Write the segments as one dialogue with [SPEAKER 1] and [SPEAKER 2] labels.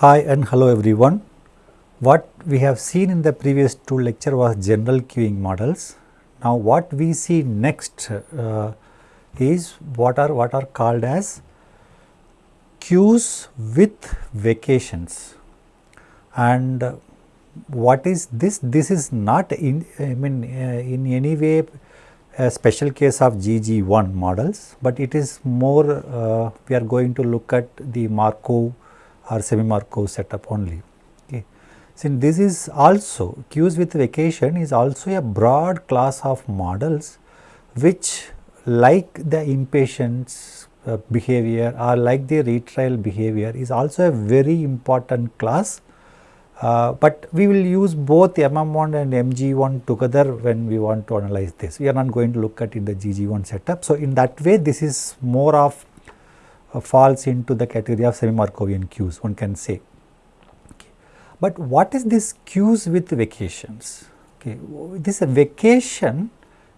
[SPEAKER 1] Hi and hello everyone. What we have seen in the previous two lecture was general queuing models. Now what we see next uh, is what are what are called as queues with vacations and what is this? This is not in I mean uh, in any way a special case of GG1 models, but it is more uh, we are going to look at the Markov or semi Markov setup only. Okay. Since this is also queues with vacation is also a broad class of models which like the impatience uh, behavior or like the retrial behavior is also a very important class uh, but we will use both MM1 and MG1 together when we want to analyze this. We are not going to look at in the GG1 setup. So, in that way this is more of Uh, falls into the category of semi-Markovian queues one can say. But what is this queues with vacations? Okay. This vacation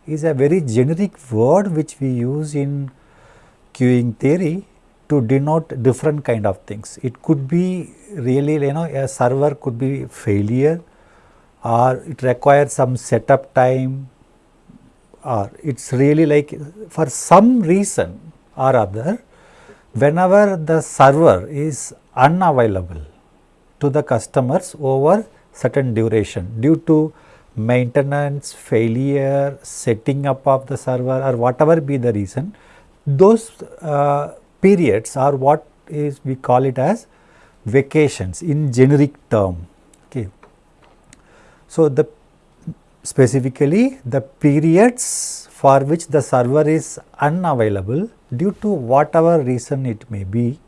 [SPEAKER 1] is a very generic word which we use in queuing theory to denote different kind of things. It could be really you know a server could be failure or it requires some setup time or it is really like for some reason or other whenever the server is unavailable to the customers over certain duration due to maintenance, failure, setting up of the server or whatever be the reason, those uh, periods are what is we call it as vacations in generic term. Okay. So, the specifically the periods for which the server is unavailable due to whatever reason it may be,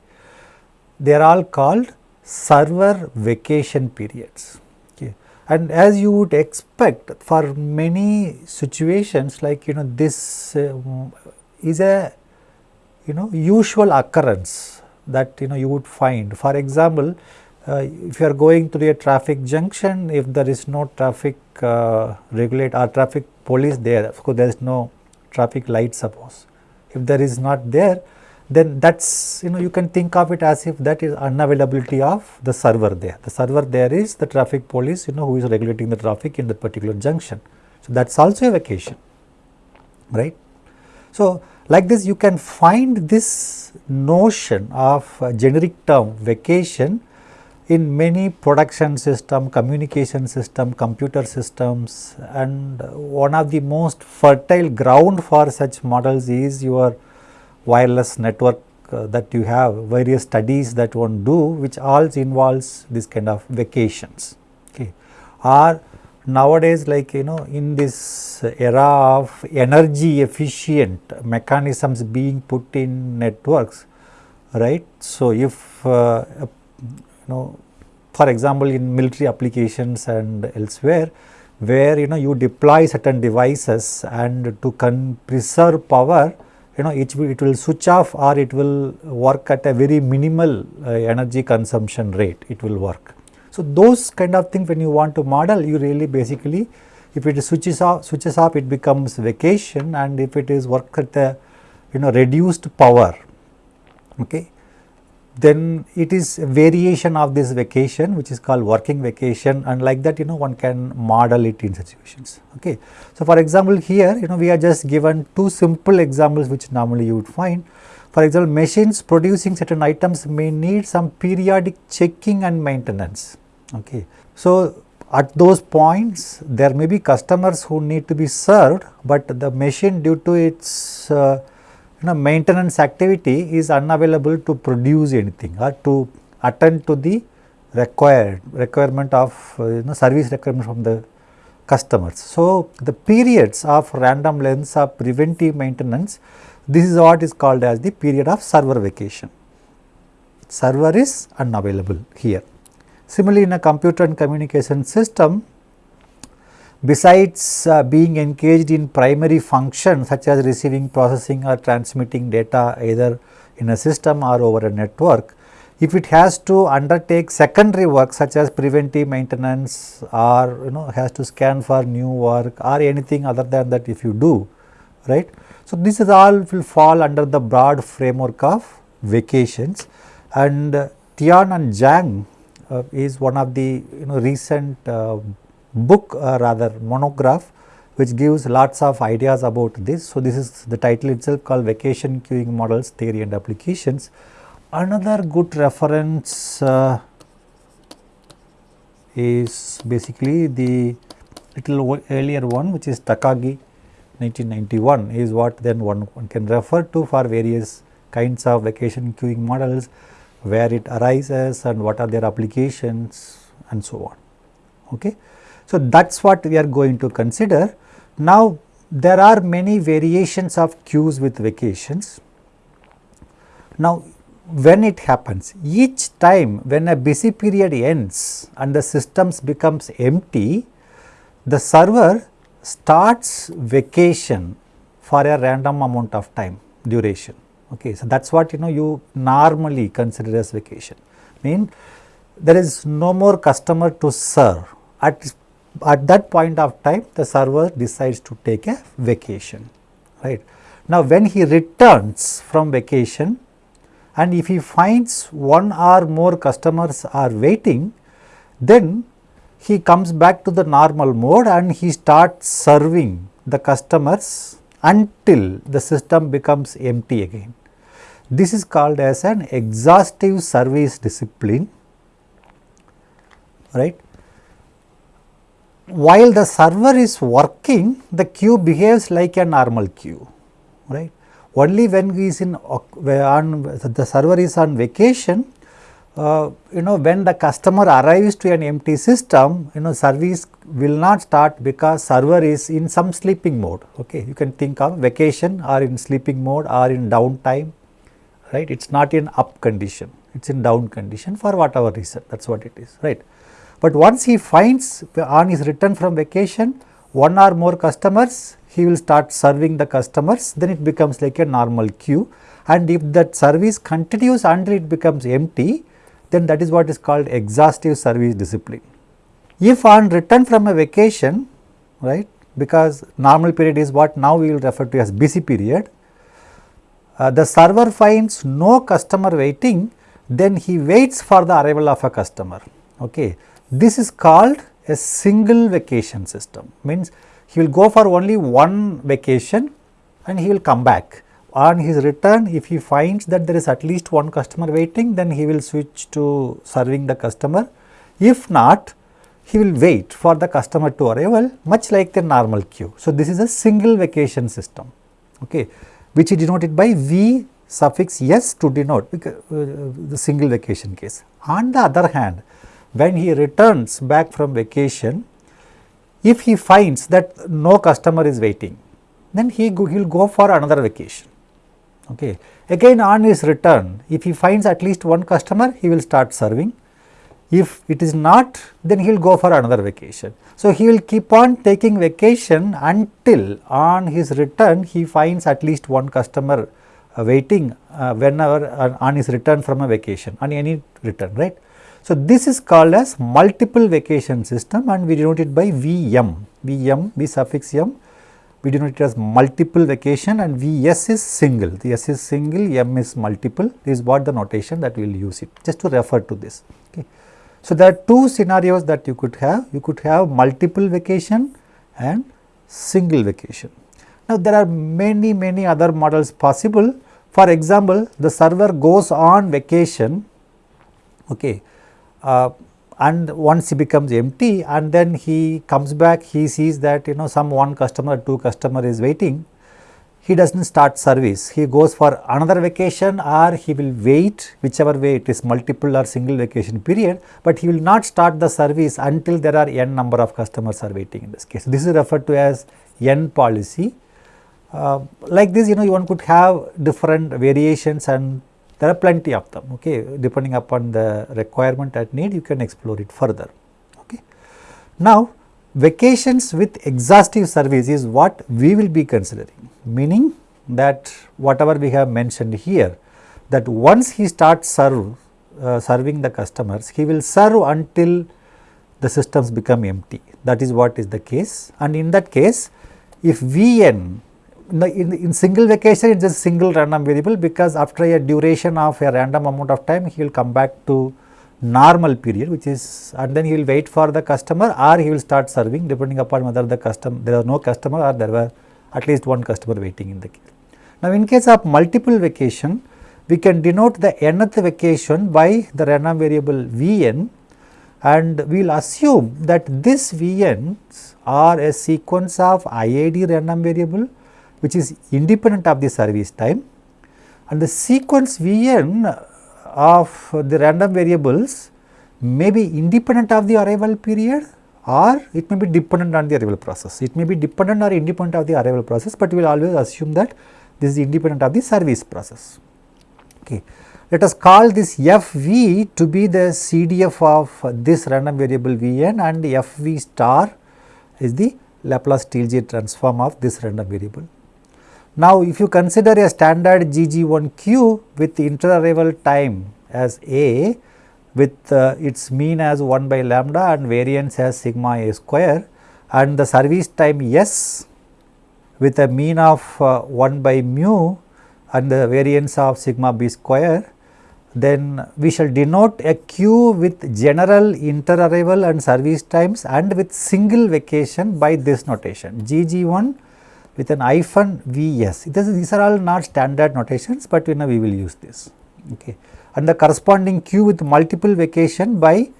[SPEAKER 1] they are all called server vacation periods. Okay. And as you would expect for many situations like you know this uh, is a you know usual occurrence that you know you would find. For example, uh, if you are going through a traffic junction, if there is no traffic uh, regulate or traffic police there, of course there is no traffic light suppose. If there is not there, then that's you know you can think of it as if that is unavailability of the server there. The server there is the traffic police you know who is regulating the traffic in that particular junction. So, that is also a vacation, right. So, like this you can find this notion of generic term vacation in many production system, communication system, computer systems and one of the most fertile ground for such models is your wireless network uh, that you have various studies that one do which all involves this kind of vacations okay or nowadays like you know in this era of energy efficient mechanisms being put in networks right. So, if uh, you know for example, in military applications and elsewhere where you know you deploy certain devices and to preserve power you know it it will switch off or it will work at a very minimal uh, energy consumption rate it will work. So, those kind of things when you want to model you really basically if it switches off switches off it becomes vacation and if it is work at a you know reduced power okay then it is a variation of this vacation which is called working vacation and like that you know one can model it in situations okay. So, for example, here you know we are just given two simple examples which normally you would find for example, machines producing certain items may need some periodic checking and maintenance okay. So, at those points there may be customers who need to be served, but the machine due to its uh, know maintenance activity is unavailable to produce anything or to attend to the required requirement of uh, you know service requirement from the customers. So, the periods of random lengths of preventive maintenance this is what is called as the period of server vacation. Server is unavailable here. Similarly, in a computer and communication system Besides uh, being engaged in primary functions such as receiving, processing or transmitting data either in a system or over a network, if it has to undertake secondary work such as preventive maintenance or you know has to scan for new work or anything other than that if you do, right. So, this is all will fall under the broad framework of vacations and uh, Tian and Zhang uh, is one of the you know recent uh, book uh, rather monograph which gives lots of ideas about this. So, this is the title itself called vacation queuing models theory and applications. Another good reference uh, is basically the little earlier one which is Takagi 1991 is what then one, one can refer to for various kinds of vacation queuing models where it arises and what are their applications and so on. Okay. So, that is what we are going to consider. Now, there are many variations of queues with vacations. Now, when it happens, each time when a busy period ends and the systems becomes empty, the server starts vacation for a random amount of time duration. Okay, so that is what you know you normally consider as vacation. Mean there is no more customer to serve at at that point of time the server decides to take a vacation right. Now, when he returns from vacation and if he finds one or more customers are waiting then he comes back to the normal mode and he starts serving the customers until the system becomes empty again. This is called as an exhaustive service discipline right while the server is working, the queue behaves like a normal queue, right. Only when he is in on the server is on vacation, uh, you know when the customer arrives to an empty system, you know service will not start because server is in some sleeping mode. Okay, you can think of vacation or in sleeping mode or in downtime, right. It is not in up condition, it is in down condition for whatever reason. That is what it is, right. But once he finds on his return from vacation one or more customers, he will start serving the customers, then it becomes like a normal queue. And if that service continues until it becomes empty, then that is what is called exhaustive service discipline. If on return from a vacation, right, because normal period is what now we will refer to as busy period, uh, the server finds no customer waiting, then he waits for the arrival of a customer. Okay. This is called a single vacation system means he will go for only one vacation and he will come back. On his return if he finds that there is at least one customer waiting then he will switch to serving the customer. If not he will wait for the customer to arrival much like the normal queue. So, this is a single vacation system okay, which is denoted by V suffix S to denote uh, the single vacation case. On the other hand when he returns back from vacation, if he finds that no customer is waiting, then he will go for another vacation. Okay. Again on his return, if he finds at least one customer, he will start serving. If it is not, then he will go for another vacation. So, he will keep on taking vacation until on his return he finds at least one customer uh, waiting uh, whenever uh, on his return from a vacation on any return right. So, this is called as multiple vacation system and we denote it by VM, VM, V suffix M, we denote it as multiple vacation and VS is single, the S is single, M is multiple, this is what the notation that we will use it, just to refer to this. Okay. So, there are two scenarios that you could have, you could have multiple vacation and single vacation. Now, there are many, many other models possible. For example, the server goes on vacation, okay, uh, and once he becomes empty and then he comes back he sees that you know some one customer two customer is waiting. He does not start service. He goes for another vacation or he will wait whichever way it is multiple or single vacation period but he will not start the service until there are n number of customers are waiting in this case. This is referred to as n policy. Uh, like this you know one could have different variations and there are plenty of them okay? Depending upon the requirement at need you can explore it further okay. Now vacations with exhaustive service is what we will be considering. Meaning that whatever we have mentioned here that once he starts serve uh, serving the customers he will serve until the systems become empty. That is what is the case. And in that case if Vn in, in single vacation it is just single random variable because after a duration of a random amount of time he will come back to normal period which is and then he will wait for the customer or he will start serving depending upon whether the customer there are no customer or there were at least one customer waiting in the queue. Now, in case of multiple vacation we can denote the nth vacation by the random variable Vn and we will assume that this Vn's are a sequence of IID random variable which is independent of the service time and the sequence Vn of the random variables may be independent of the arrival period or it may be dependent on the arrival process. It may be dependent or independent of the arrival process, but we will always assume that this is independent of the service process. Okay. Let us call this fv to be the CDF of this random variable Vn and fv star is the Laplace Stieltjes transform of this random variable. Now, if you consider a standard GG1Q with inter-arrival time as A with uh, its mean as 1 by lambda and variance as sigma A square and the service time S with a mean of uh, 1 by mu and the variance of sigma B square, then we shall denote a Q with general inter-arrival and service times and with single vacation by this notation. GG1 with an hyphen Vs. these are all not standard notations, but you know we will use this. Okay. And the corresponding Q with multiple vacation by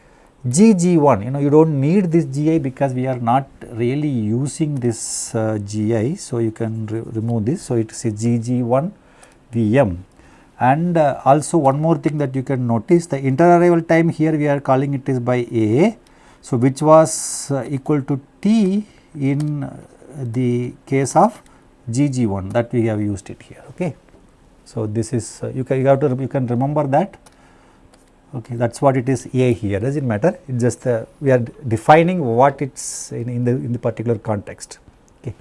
[SPEAKER 1] GG1, you know you do not need this GI because we are not really using this uh, GI. So, you can re remove this. So, it is a GG1 VM. And uh, also one more thing that you can notice the inter-arrival time here we are calling it is by A. So, which was uh, equal to T in the case of GG1 that we have used it here. Okay. So, this is uh, you can you have to you can remember that okay that is what it is A here does it matter it just uh, we are defining what it is in, in the in the particular context okay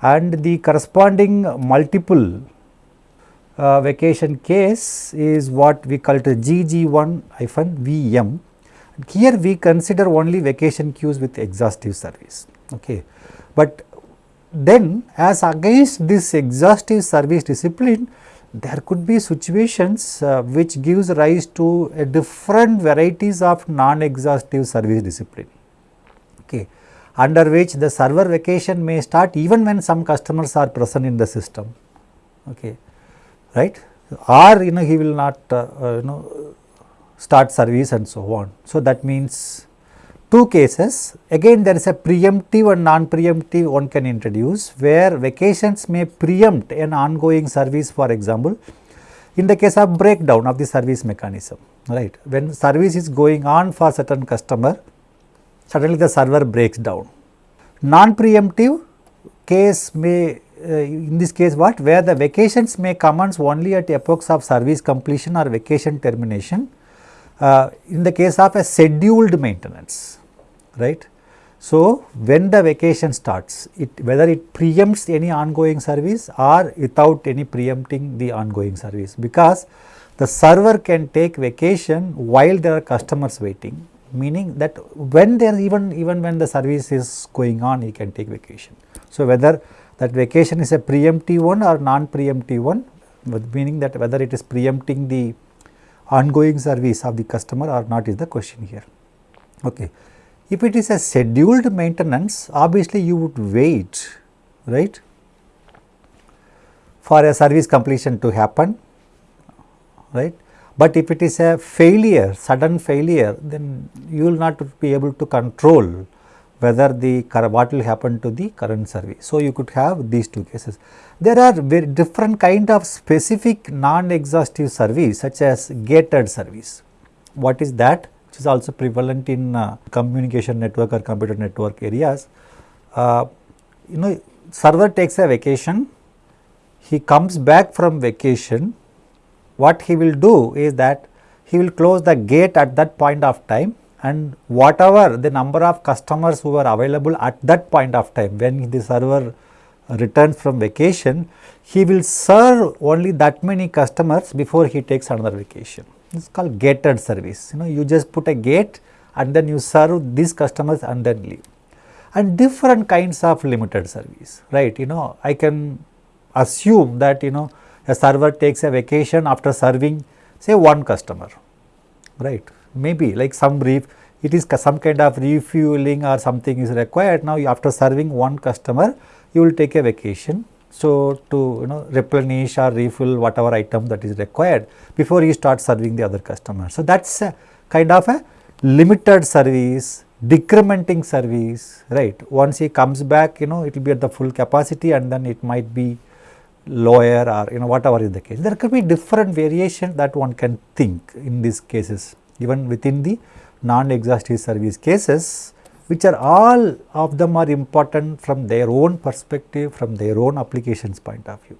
[SPEAKER 1] and the corresponding multiple uh, vacation case is what we call it GG1 hyphen VM here we consider only vacation queues with exhaustive service okay but then as against this exhaustive service discipline, there could be situations uh, which gives rise to a different varieties of non-exhaustive service discipline, okay, under which the server vacation may start even when some customers are present in the system, okay, right, or you know he will not uh, uh, you know start service and so on. So, that means two cases. Again there is a preemptive and non-preemptive one can introduce where vacations may preempt an ongoing service for example in the case of breakdown of the service mechanism right? When service is going on for certain customer suddenly the server breaks down. Non-preemptive case may uh, in this case what? Where the vacations may commence only at epochs of service completion or vacation termination uh, in the case of a scheduled maintenance right. So, when the vacation starts, it whether it preempts any ongoing service or without any preempting the ongoing service, because the server can take vacation while there are customers waiting, meaning that when there even even when the service is going on, he can take vacation. So, whether that vacation is a preemptive one or non-preemptive one, meaning that whether it is preempting the ongoing service of the customer or not is the question here. Okay. If it is a scheduled maintenance, obviously you would wait, right, for a service completion to happen, right. But if it is a failure, sudden failure, then you will not be able to control whether the what will happen to the current service. So, you could have these two cases. There are very different kind of specific non-exhaustive service such as gated service. What is that? Which is also prevalent in uh, communication network or computer network areas. Uh, you know server takes a vacation, he comes back from vacation, what he will do is that he will close the gate at that point of time and whatever the number of customers who are available at that point of time when the server returns from vacation, he will serve only that many customers before he takes another vacation. Is called gated service. You know, you just put a gate and then you serve these customers and then leave. And different kinds of limited service, right? You know, I can assume that, you know, a server takes a vacation after serving say one customer, right? maybe like some brief it is some kind of refueling or something is required now after serving one customer you will take a vacation so to you know replenish or refill whatever item that is required before you start serving the other customer. So that's a kind of a limited service decrementing service right? Once he comes back you know it will be at the full capacity and then it might be lower or you know whatever is the case. There could be different variation that one can think in these cases. Even within the non-exhaustive service cases which are all of them are important from their own perspective from their own applications point of view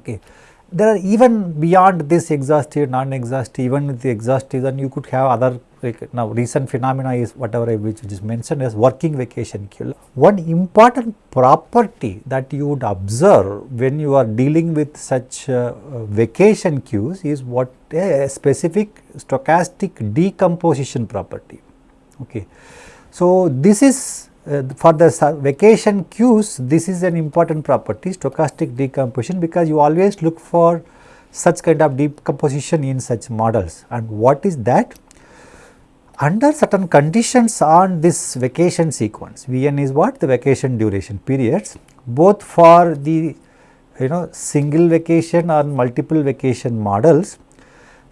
[SPEAKER 1] okay there are even beyond this exhaustive non-exhaustive even with the exhaustive then you could have other like now recent phenomena is whatever I which is mentioned as working vacation queue. One important property that you would observe when you are dealing with such uh, vacation queues is what a specific stochastic decomposition property. Okay. So, this is uh, for the vacation queues this is an important property stochastic decomposition because you always look for such kind of decomposition in such models. And what is that? Under certain conditions on this vacation sequence, Vn is what? The vacation duration periods both for the you know single vacation or multiple vacation models,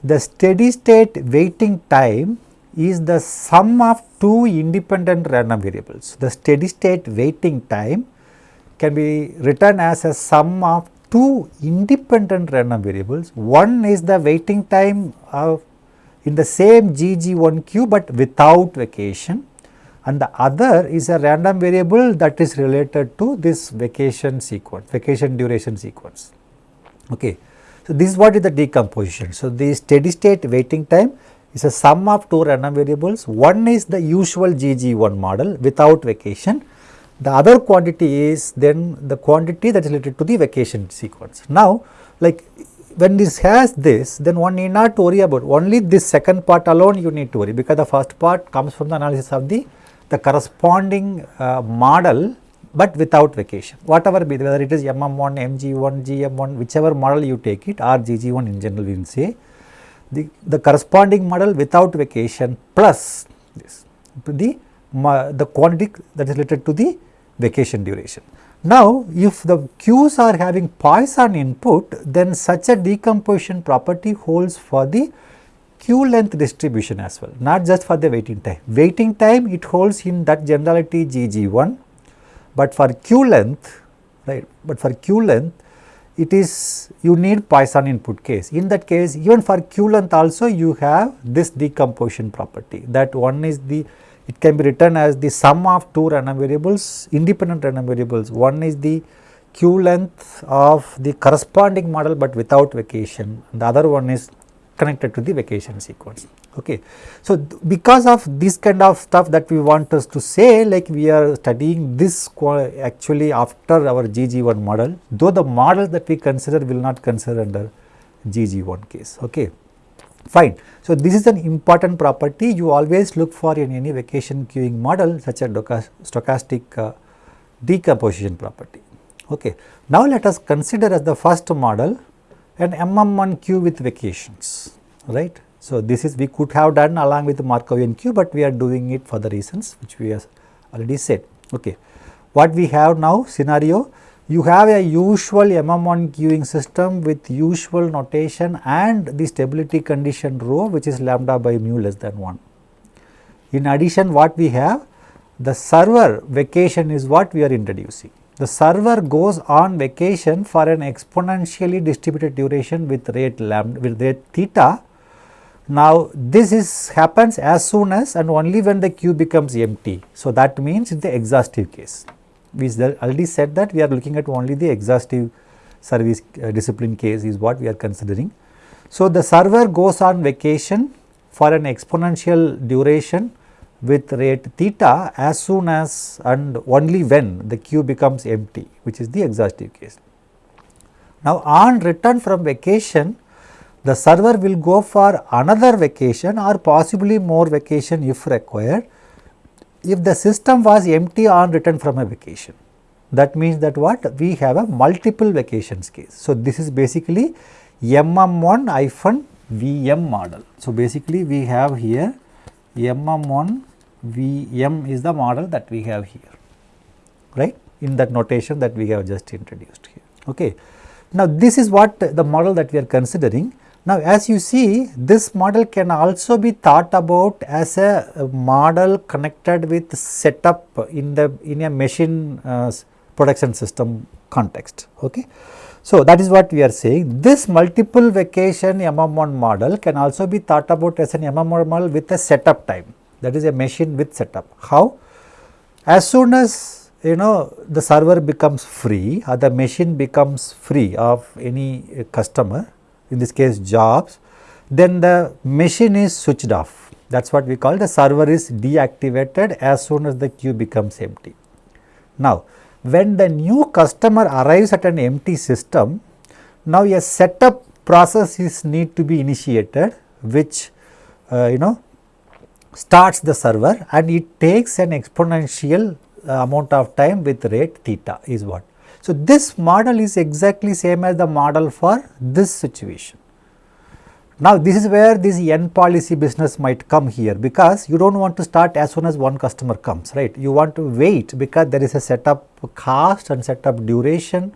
[SPEAKER 1] the steady state waiting time is the sum of two independent random variables. The steady state waiting time can be written as a sum of two independent random variables. One is the waiting time of in the same GG1 queue, but without vacation and the other is a random variable that is related to this vacation sequence, vacation duration sequence. Okay. So, this is what is the decomposition. So, the steady state waiting time is a sum of two random variables. One is the usual GG1 model without vacation. The other quantity is then the quantity that is related to the vacation sequence. Now, like when this has this then one need not worry about only this second part alone you need to worry because the first part comes from the analysis of the the corresponding uh, model but without vacation whatever be whether it is MM1, MG1, GM1 whichever model you take it or GG1 in general we will say the, the corresponding model without vacation plus this the the quantity that is related to the vacation duration. Now, if the queues are having Poisson input, then such a decomposition property holds for the queue length distribution as well, not just for the waiting time. Waiting time it holds in that generality GG1, but for queue length, right, but for queue length it is you need Poisson input case. In that case even for Q length also you have this decomposition property that one is the it can be written as the sum of two random variables, independent random variables. One is the Q length of the corresponding model, but without vacation. The other one is connected to the vacation sequence. Okay. So, because of this kind of stuff that we want us to say like we are studying this actually after our GG1 model, though the model that we consider will not consider under GG1 case. Okay fine. So, this is an important property you always look for in any vacation queuing model such as stochastic uh, decomposition property. Okay. Now, let us consider as the first model an MM1 queue with vacations, right. So, this is we could have done along with Markovian queue, but we are doing it for the reasons which we have already said. Okay. What we have now scenario you have a usual MM1 queuing system with usual notation and the stability condition rho which is lambda by mu less than 1. In addition what we have the server vacation is what we are introducing. The server goes on vacation for an exponentially distributed duration with rate lambda with rate theta. Now this is happens as soon as and only when the queue becomes empty. So that means in the exhaustive case we already said that we are looking at only the exhaustive service uh, discipline case is what we are considering. So, the server goes on vacation for an exponential duration with rate theta as soon as and only when the queue becomes empty which is the exhaustive case. Now, on return from vacation the server will go for another vacation or possibly more vacation if required if the system was empty on return from a vacation, that means that what? We have a multiple vacations case. So, this is basically MM1 hyphen VM model. So, basically we have here MM1 VM is the model that we have here, right, in that notation that we have just introduced here. Okay. Now, this is what the model that we are considering. Now, as you see this model can also be thought about as a, model connected with setup in the in a machine uh, production system context. Okay. So, that is what we are saying this multiple vacation MM1 model can also be thought about as an MM1 model with a setup time that is a machine with setup. How? As soon as you know the server becomes free or the machine becomes free of any customer in this case jobs then the machine is switched off that is what we call the server is deactivated as soon as the queue becomes empty. Now, when the new customer arrives at an empty system, now a setup process is need to be initiated which uh, you know starts the server and it takes an exponential uh, amount of time with rate theta is what. So, this model is exactly same as the model for this situation. Now, this is where this N policy business might come here because you do not want to start as soon as one customer comes, right. You want to wait because there is a setup cost and setup duration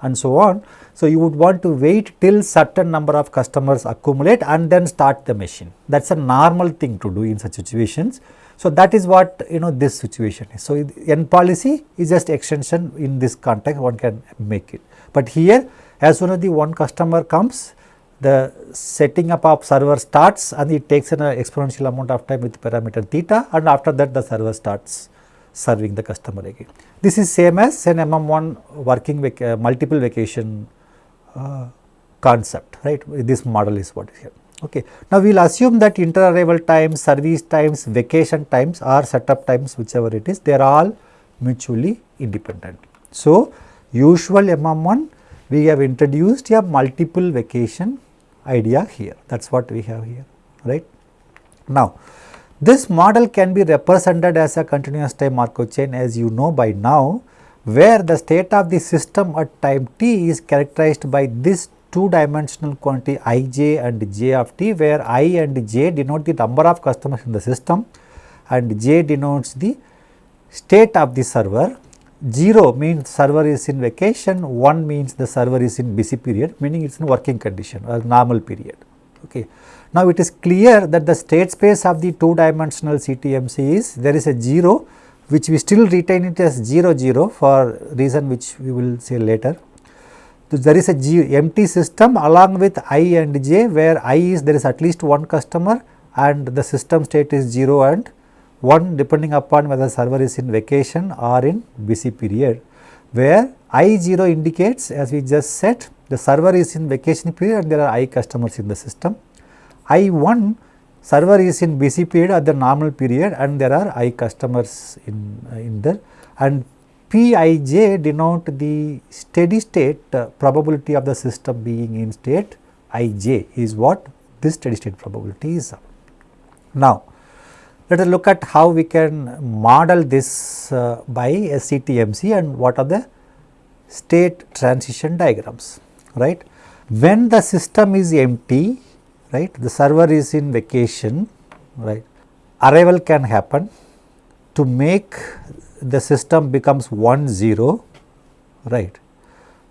[SPEAKER 1] and so on. So, you would want to wait till certain number of customers accumulate and then start the machine. That is a normal thing to do in such situations. So, that is what you know this situation is. So, N policy is just extension in this context one can make it. But here as soon as the one customer comes the setting up of server starts and it takes an exponential amount of time with parameter theta and after that the server starts serving the customer again. This is same as an MM1 working vac uh, multiple vacation uh, concept right this model is what is here. Okay. Now, we will assume that inter arrival times, service times, vacation times or setup times whichever it is they are all mutually independent. So, usual MM1 we have introduced a multiple vacation idea here that is what we have here right. Now, this model can be represented as a continuous time Markov chain as you know by now where the state of the system at time t is characterized by this two dimensional quantity i j and j of t where i and j denote the number of customers in the system and j denotes the state of the server 0 means server is in vacation, 1 means the server is in busy period meaning it is in working condition or normal period. Okay. Now, it is clear that the state space of the two dimensional CTMC is there is a 0 which we still retain it as 0 0 for reason which we will say later. So, there is a G empty system along with i and j where i is there is at least one customer and the system state is 0 and one depending upon whether server is in vacation or in busy period where I0 indicates as we just said the server is in vacation period and there are I customers in the system. I1 server is in busy period at the normal period and there are I customers in, in there and Pij denote the steady state uh, probability of the system being in state Ij is what this steady state probability is. Now, let us look at how we can model this uh, by SCTMC and what are the state transition diagrams, right. When the system is empty, right, the server is in vacation, right, arrival can happen to make the system becomes 1 0, right.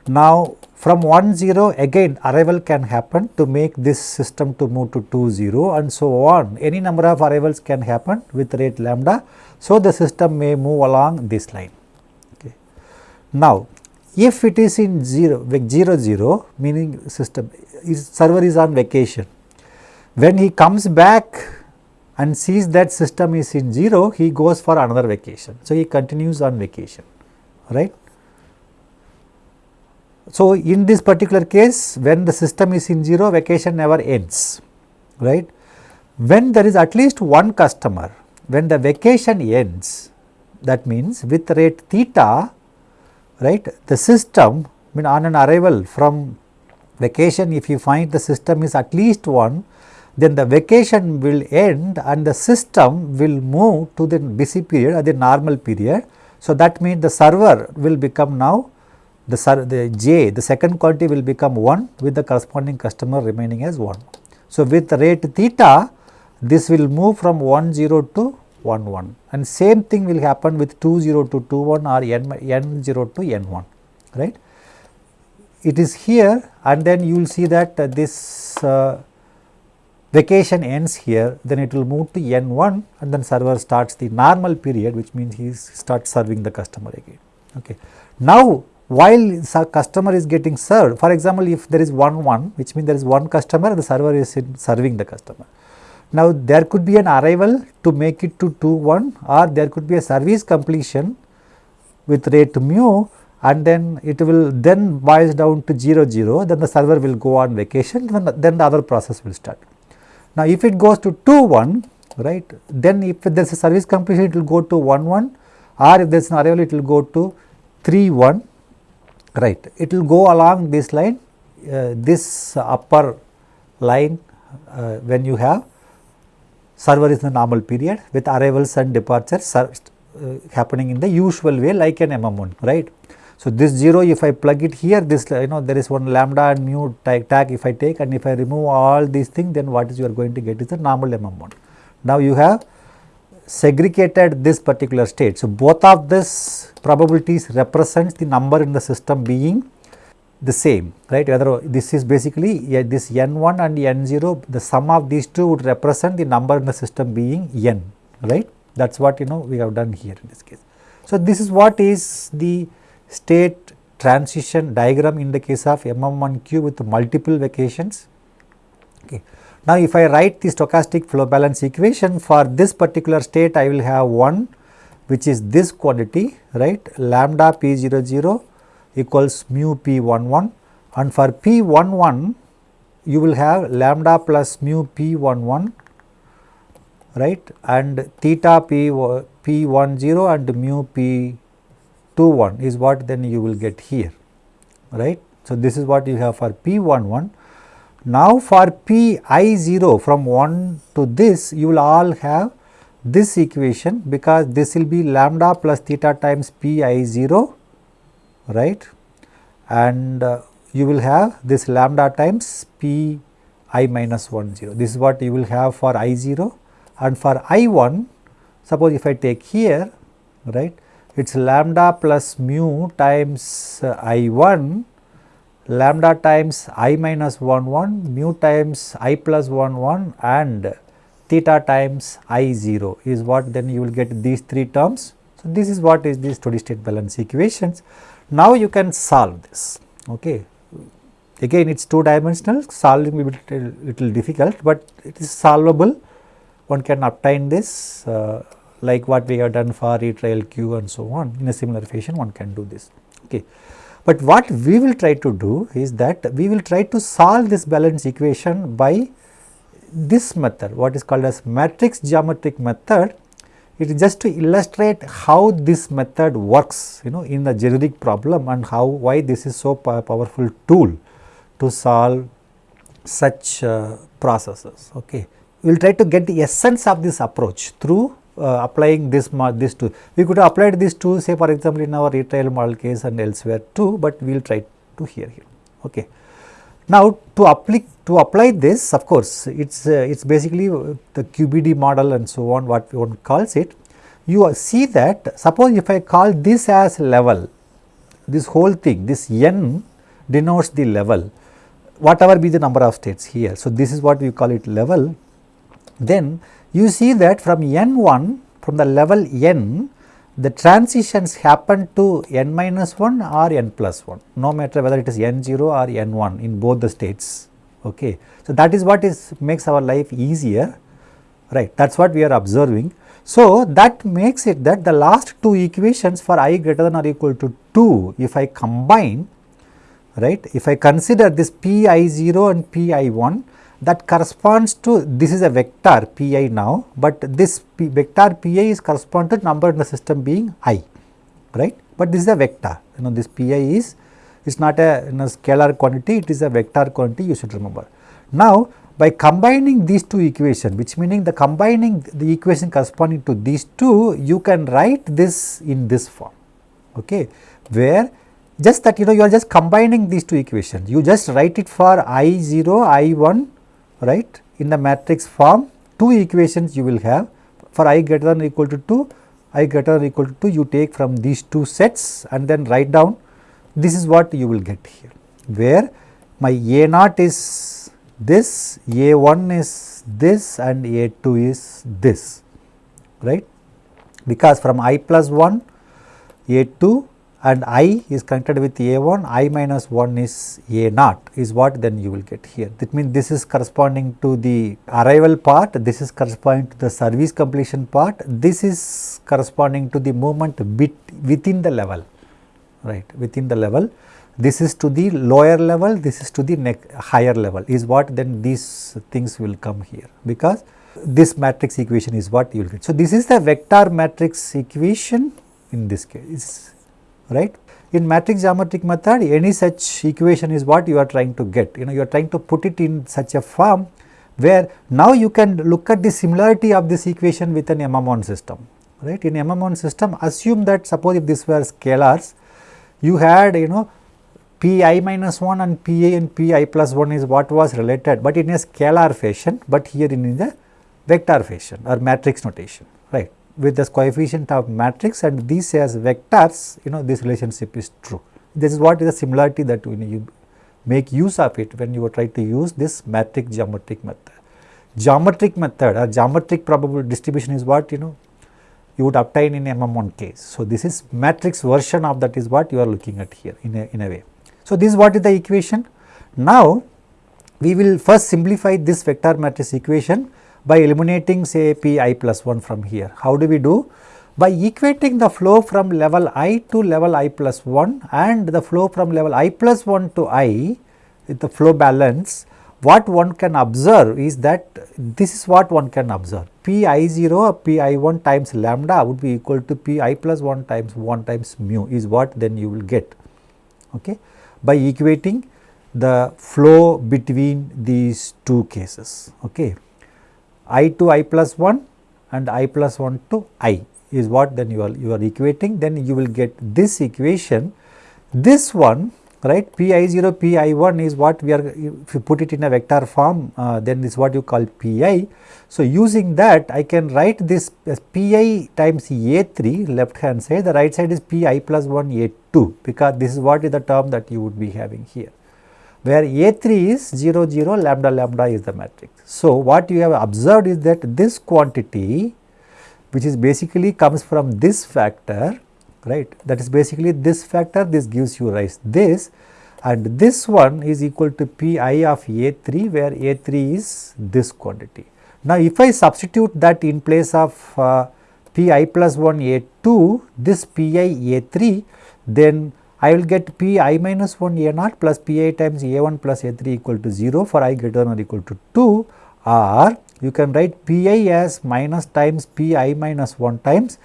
[SPEAKER 1] Now, from 1 0 again arrival can happen to make this system to move to 2 0 and so on. Any number of arrivals can happen with rate lambda. So, the system may move along this line. Okay. Now, if it is in 0, 0 0 meaning system is server is on vacation. When he comes back and sees that system is in 0, he goes for another vacation. So, he continues on vacation, right. So, in this particular case when the system is in 0 vacation never ends right. When there is at least one customer when the vacation ends that means with rate theta right the system I mean on an arrival from vacation if you find the system is at least one then the vacation will end and the system will move to the busy period or the normal period. So, that means the server will become now the, the j the second quantity will become 1 with the corresponding customer remaining as 1. So, with rate theta this will move from 1 0 to 1 1 and same thing will happen with 2 0 to 2 1 or n, n 0 to n 1 right. It is here and then you will see that uh, this uh, vacation ends here then it will move to n1 and then server starts the normal period which means he starts serving the customer again. Okay. Now while customer is getting served for example if there is 1 1 which means there is one customer the server is serving the customer. Now there could be an arrival to make it to 2 1 or there could be a service completion with rate mu and then it will then boils down to 0 0 then the server will go on vacation then, then the other process will start. Now, if it goes to 2 1 right then if there is a service completion it will go to 1 1 or if there is an arrival it will go to 3 1 right. It will go along this line uh, this upper line uh, when you have server is in the normal period with arrivals and departures uh, happening in the usual way like an MM1 right. So, this 0 if I plug it here this you know there is one lambda and mu tag, if I take and if I remove all these things then what is you are going to get is the normal MM1. Now, you have segregated this particular state. So, both of this probabilities represents the number in the system being the same right whether this is basically yeah, this n1 and n0 the sum of these two would represent the number in the system being n right that is what you know we have done here in this case. So, this is what is the state transition diagram in the case of MM1Q with multiple vacations. Okay. Now, if I write the stochastic flow balance equation for this particular state I will have 1 which is this quantity right lambda p 0 0 equals mu p 1 1 and for p 1 1 you will have lambda plus mu p 1 1 right and theta p p 1 0 and mu p 2 1 is what then you will get here right. So, this is what you have for P 1 1. Now, for P i 0 from 1 to this you will all have this equation because this will be lambda plus theta times P i 0 right and uh, you will have this lambda times P i minus 1 0. This is what you will have for i 0 and for i 1 suppose if I take here right it is lambda plus mu times uh, i 1 lambda times i minus 1 1 mu times i plus 1 1 and theta times i 0 is what then you will get these three terms. So, this is what is the steady state balance equations. Now, you can solve this okay. Again it is two dimensional solving will be little, little difficult, but it is solvable one can obtain this uh, like what we have done for retrial queue and so on in a similar fashion one can do this. Okay. But what we will try to do is that we will try to solve this balance equation by this method what is called as matrix geometric method. It is just to illustrate how this method works you know in the generic problem and how why this is so powerful tool to solve such uh, processes. Okay. We will try to get the essence of this approach through uh, applying this this two. We could apply this two say for example in our retrial model case and elsewhere too, but we will try to here here. Okay. Now to apply to apply this of course it's uh, it's basically the QBD model and so on what one calls it. You see that suppose if I call this as level this whole thing this n denotes the level whatever be the number of states here. So, this is what we call it level then you see that from n1 from the level n the transitions happen to n minus 1 or n plus 1 no matter whether it is n0 or n1 in both the states okay. So, that is what is makes our life easier right that is what we are observing. So, that makes it that the last two equations for i greater than or equal to 2 if I combine right if I consider this p i 0 and p i 1 that corresponds to this is a vector pi now, but this P vector pi is correspond to number in the system being i right, but this is a vector you know this pi is is not a, you know, scalar quantity it is a vector quantity you should remember. Now by combining these two equations which meaning the combining the equation corresponding to these two you can write this in this form okay? Where just that you know you are just combining these two equations. You just write it for i 0 i 1 right in the matrix form two equations you will have. For i greater than or equal to 2 i greater than or equal to 2 you take from these two sets and then write down. This is what you will get here where my a naught is this a 1 is this and a 2 is this right? Because from i plus 1 a 2 and i is connected with a1 i minus 1 is a naught is what then you will get here. That means this is corresponding to the arrival part this is corresponding to the service completion part this is corresponding to the movement bit within the level right within the level. This is to the lower level this is to the higher level is what then these things will come here because this matrix equation is what you will get. So this is the vector matrix equation in this case right. In matrix geometric method any such equation is what you are trying to get you know you are trying to put it in such a form where now you can look at the similarity of this equation with an MM1 system right. In MM1 system assume that suppose if this were scalars you had you know pi minus 1 and pi and pi plus 1 is what was related, but in a scalar fashion, but here in the vector fashion or matrix notation right with this coefficient of matrix and these as vectors you know this relationship is true. This is what is the similarity that you, you make use of it when you try to use this matrix geometric method. Geometric method or geometric probability distribution is what you know you would obtain in MM1 case. So, this is matrix version of that is what you are looking at here in a, in a way. So, this is what is the equation. Now, we will first simplify this vector matrix equation by eliminating say p i plus 1 from here. How do we do? By equating the flow from level i to level i plus 1 and the flow from level i plus 1 to i with the flow balance what one can observe is that this is what one can observe. P i 0 p i 1 times lambda would be equal to p i plus 1 times 1 times mu is what then you will get. Okay? By equating the flow between these two cases. Okay i to i plus 1 and i plus 1 to i is what then you are you are equating. Then you will get this equation. This one right pi 0 pi 1 is what we are if you put it in a vector form uh, then this is what you call pi so using that i can write this as pi times a3 left hand side. The right side is pi plus 1 a2 because this is what is the term that you would be having here where A3 is 0 0 lambda lambda is the matrix. So, what you have observed is that this quantity which is basically comes from this factor right that is basically this factor this gives you rise this and this one is equal to Pi of A3 where A3 is this quantity. Now, if I substitute that in place of uh, Pi plus 1 A2 this Pi A3 then I will get P i minus 1 a naught plus P i times a 1 plus a 3 equal to 0 for i greater than or equal to 2 or you can write P i as minus times P i minus 1 times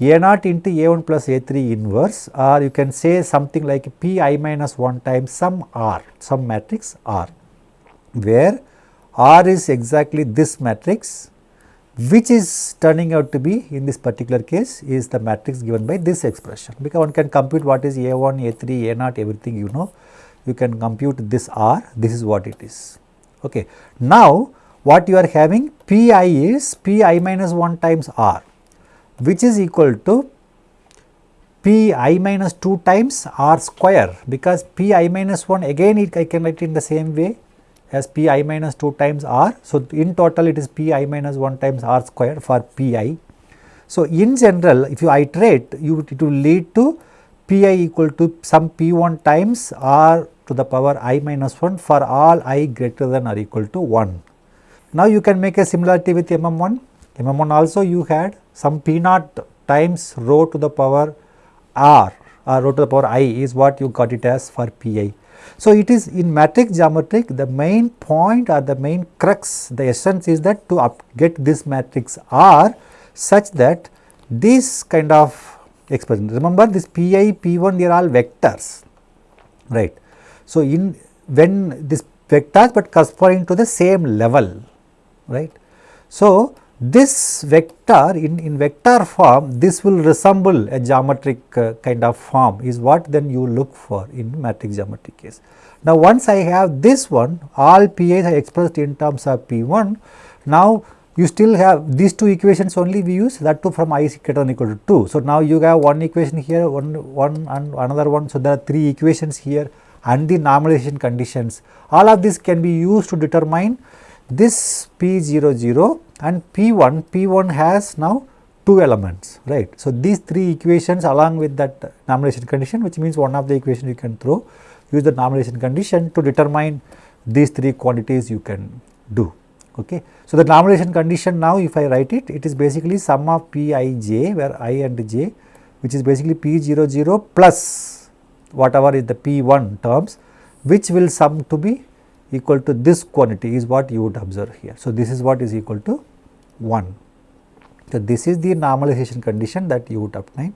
[SPEAKER 1] a naught into a 1 plus a 3 inverse. Or you can say something like P i minus 1 times some r some matrix r where r is exactly this matrix which is turning out to be in this particular case is the matrix given by this expression because one can compute what is A1, A3, A0 everything you know you can compute this R this is what it is. Okay. Now what you are having Pi is Pi minus 1 times R which is equal to Pi minus 2 times R square because Pi minus 1 again it I can write in the same way as p i minus 2 times r. So, in total it is p i minus 1 times r square for p i. So, in general if you iterate you it will lead to p i equal to some p 1 times r to the power i minus 1 for all i greater than or equal to 1. Now, you can make a similarity with mm 1, mm 1 also you had some p naught times rho to the power r or rho to the power i is what you got it as for p i. So, it is in matrix geometric the main point or the main crux the essence is that to get this matrix R such that this kind of expression remember this Pi P1 they are all vectors right. So, in when this vectors but corresponding to the same level right. So, this vector in, in vector form this will resemble a geometric uh, kind of form is what then you look for in matrix geometric case. Now, once I have this one all Pi's are expressed in terms of P1. Now, you still have these two equations only we use that two from i is greater than equal to 2. So, now you have one equation here one, one and another one. So, there are three equations here and the normalization conditions all of this can be used to determine this P00 0 and P1, P1 has now two elements right. So, these three equations along with that normalization condition which means one of the equation you can throw use the normalization condition to determine these three quantities you can do. Okay. So, the normalization condition now if I write it, it is basically sum of p i j where i and j which is basically p 0 0 plus whatever is the p 1 terms which will sum to be equal to this quantity is what you would observe here. So, this is what is equal to 1. So, this is the normalization condition that you would obtain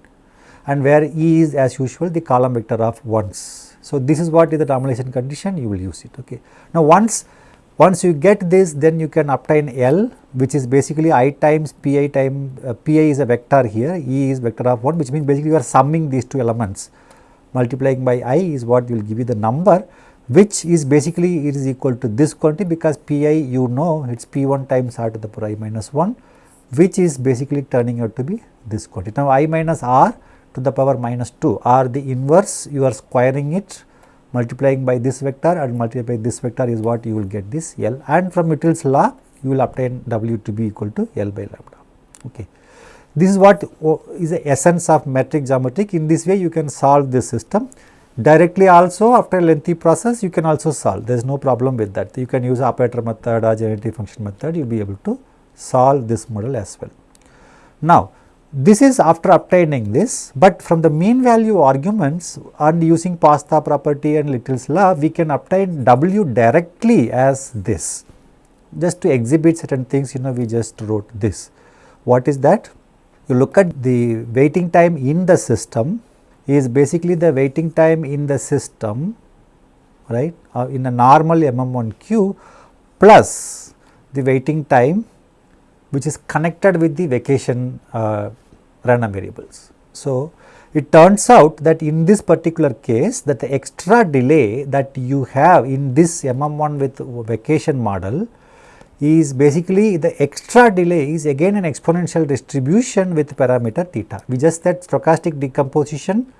[SPEAKER 1] and where E is as usual the column vector of ones. So, this is what is the normalization condition you will use it. Okay. Now, once once you get this then you can obtain L which is basically i times pi time uh, pi is a vector here E is vector of 1 which means basically you are summing these two elements multiplying by i is what will give you the number which is basically it is equal to this quantity because pi you know it is p1 times r to the power i minus 1 which is basically turning out to be this quantity. Now, i minus r to the power minus 2 are the inverse you are squaring it multiplying by this vector and multiply by this vector is what you will get this L and from Little's law you will obtain W to be equal to L by lambda. Okay. This is what oh, is the essence of matrix geometric in this way you can solve this system Directly also after a lengthy process you can also solve there is no problem with that you can use operator method or generative function method you will be able to solve this model as well. Now this is after obtaining this but from the mean value arguments and using Pasta property and Little's law we can obtain W directly as this just to exhibit certain things you know we just wrote this. What is that? You look at the waiting time in the system is basically the waiting time in the system right uh, in a normal MM1 queue plus the waiting time which is connected with the vacation uh, random variables. So, it turns out that in this particular case that the extra delay that you have in this MM1 with vacation model is basically the extra delay is again an exponential distribution with parameter theta. We just said stochastic decomposition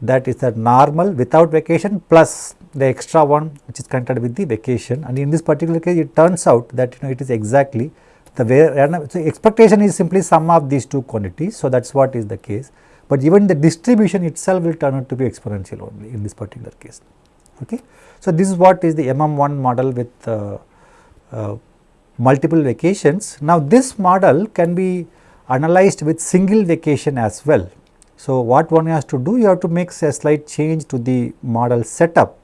[SPEAKER 1] that is the normal without vacation plus the extra one which is connected with the vacation. And in this particular case it turns out that you know it is exactly the way so expectation is simply sum of these two quantities. So that is what is the case. But even the distribution itself will turn out to be exponential only in this particular case. Okay? So this is what is the mm1 model with uh, uh, multiple vacations. Now, this model can be analyzed with single vacation as well. So, what one has to do you have to make a slight change to the model setup.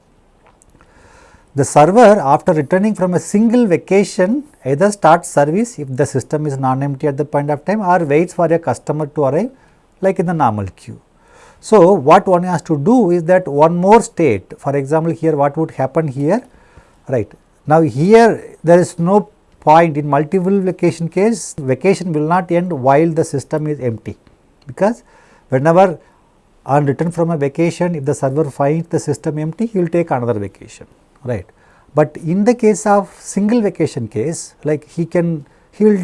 [SPEAKER 1] The server after returning from a single vacation either starts service if the system is non-empty at the point of time or waits for a customer to arrive like in the normal queue. So, what one has to do is that one more state for example, here what would happen here right. Now, here there is no point in multiple vacation case vacation will not end while the system is empty because whenever on return from a vacation if the server finds the system empty he will take another vacation right. But in the case of single vacation case like he can he will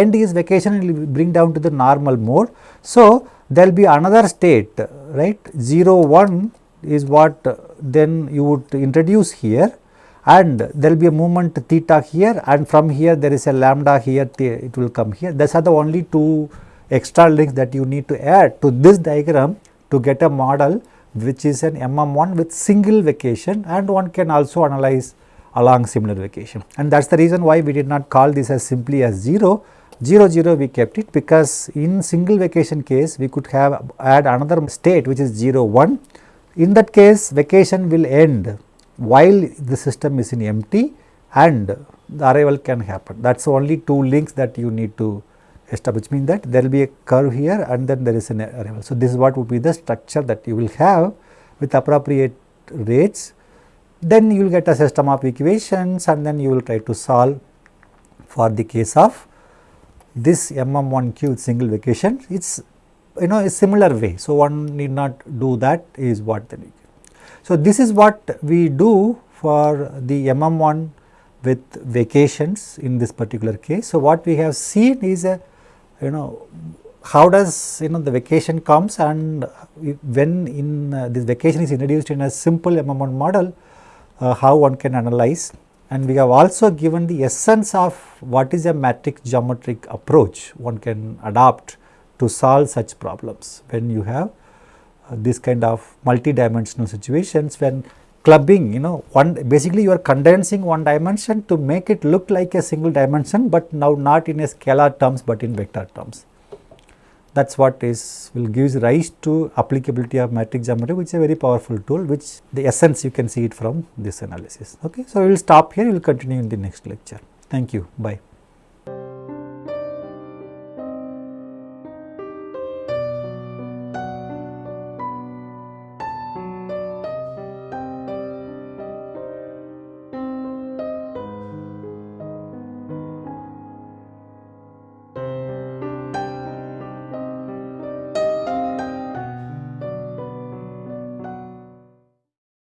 [SPEAKER 1] end his vacation and bring down to the normal mode. So, there will be another state right 0 1 is what uh, then you would introduce here and there will be a movement theta here and from here there is a lambda here it will come here. These are the only two extra links that you need to add to this diagram to get a model which is an MM1 with single vacation and one can also analyze along similar vacation. And that is the reason why we did not call this as simply as 0, 0 0 we kept it because in single vacation case we could have add another state which is 0 1. In that case vacation will end while the system is in empty and the arrival can happen. That is only two links that you need to establish means that there will be a curve here and then there is an arrival. So, this is what would be the structure that you will have with appropriate rates. Then you will get a system of equations and then you will try to solve for the case of this MM1Q single vacation. It is you know a similar way. So, one need not do that is what the So, this is what we do for the MM1 with vacations in this particular case. So, what we have seen is a you know how does you know the vacation comes and when in uh, this vacation is introduced in a simple MM1 model uh, how one can analyze and we have also given the essence of what is a matrix geometric approach one can adopt to solve such problems when you have Uh, this kind of multi-dimensional situations when clubbing you know one basically you are condensing one dimension to make it look like a single dimension, but now not in a scalar terms, but in vector terms. That is what is will gives rise to applicability of matrix geometry which is a very powerful tool which the essence you can see it from this analysis. Okay. So, we will stop here we will continue in the next lecture. Thank you. Bye.